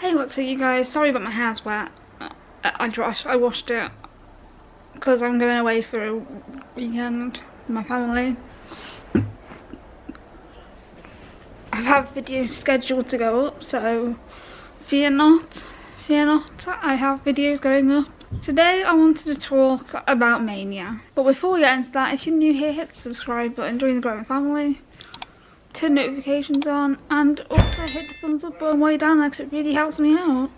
Hey, what's up you guys? Sorry about my hair's wet. Uh, I, I, I washed it because I'm going away for a weekend with my family. I have videos scheduled to go up, so fear not, fear not, I have videos going up. Today I wanted to talk about Mania. But before we get into that, if you're new here, hit the subscribe button, join the growing family turn notifications on and also hit the thumbs up button way down there because it really helps me out.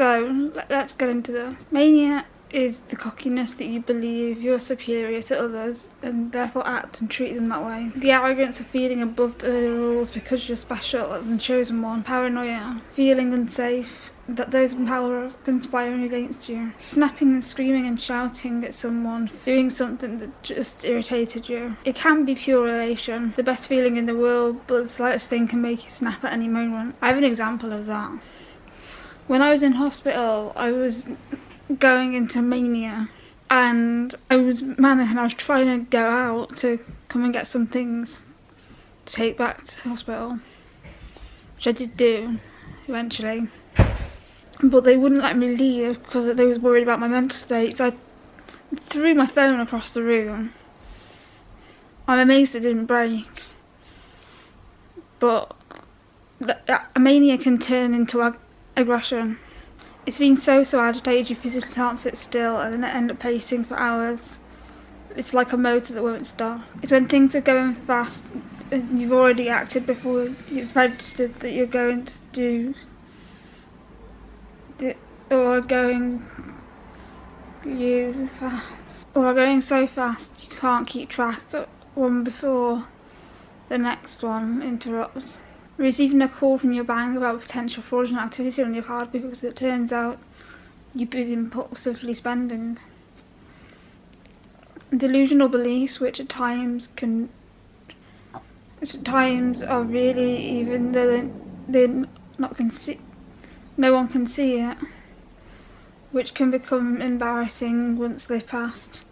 so let's get into this. Mania is the cockiness that you believe you're superior to others and therefore act and treat them that way. The arrogance of feeling above the rules because you're special and chosen one. Paranoia. Feeling unsafe that those in power are conspiring against you. Snapping and screaming and shouting at someone, doing something that just irritated you. It can be pure elation, the best feeling in the world, but the slightest thing can make you snap at any moment. I have an example of that. When I was in hospital, I was going into mania. And I was manic and I was trying to go out to come and get some things to take back to the hospital which I did do eventually. But they wouldn't let me leave because they was worried about my mental state so I threw my phone across the room. I'm amazed it didn't break. But a mania can turn into ag aggression it's been so so agitated you physically can't sit still and then end up pacing for hours. It's like a motor that won't stop. It's when things are going fast and you've already acted before you've registered that you're going to do or going you fast or going so fast you can't keep track of one before the next one interrupts receiving a call from your bank about potential fraudulent activity on your card because it turns out you've been impulsively spending. Delusional beliefs which at times can at times are really even though they're not can see no one can see it which can become embarrassing once they've passed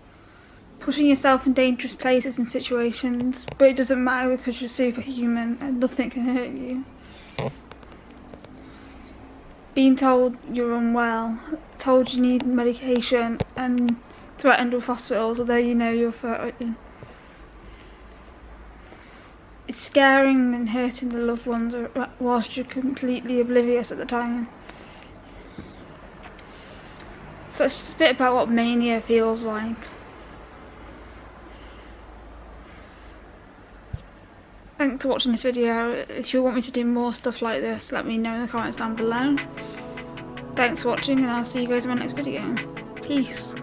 putting yourself in dangerous places and situations, but it doesn't matter because you're superhuman and nothing can hurt you. Being told you're unwell, told you need medication and threatened with hospitals although you know you're fine. It's scaring and hurting the loved ones whilst you're completely oblivious at the time. So it's just a bit about what mania feels like. Thanks for watching this video. If you want me to do more stuff like this, let me know in the comments down below. Thanks for watching and I'll see you guys in my next video. Peace.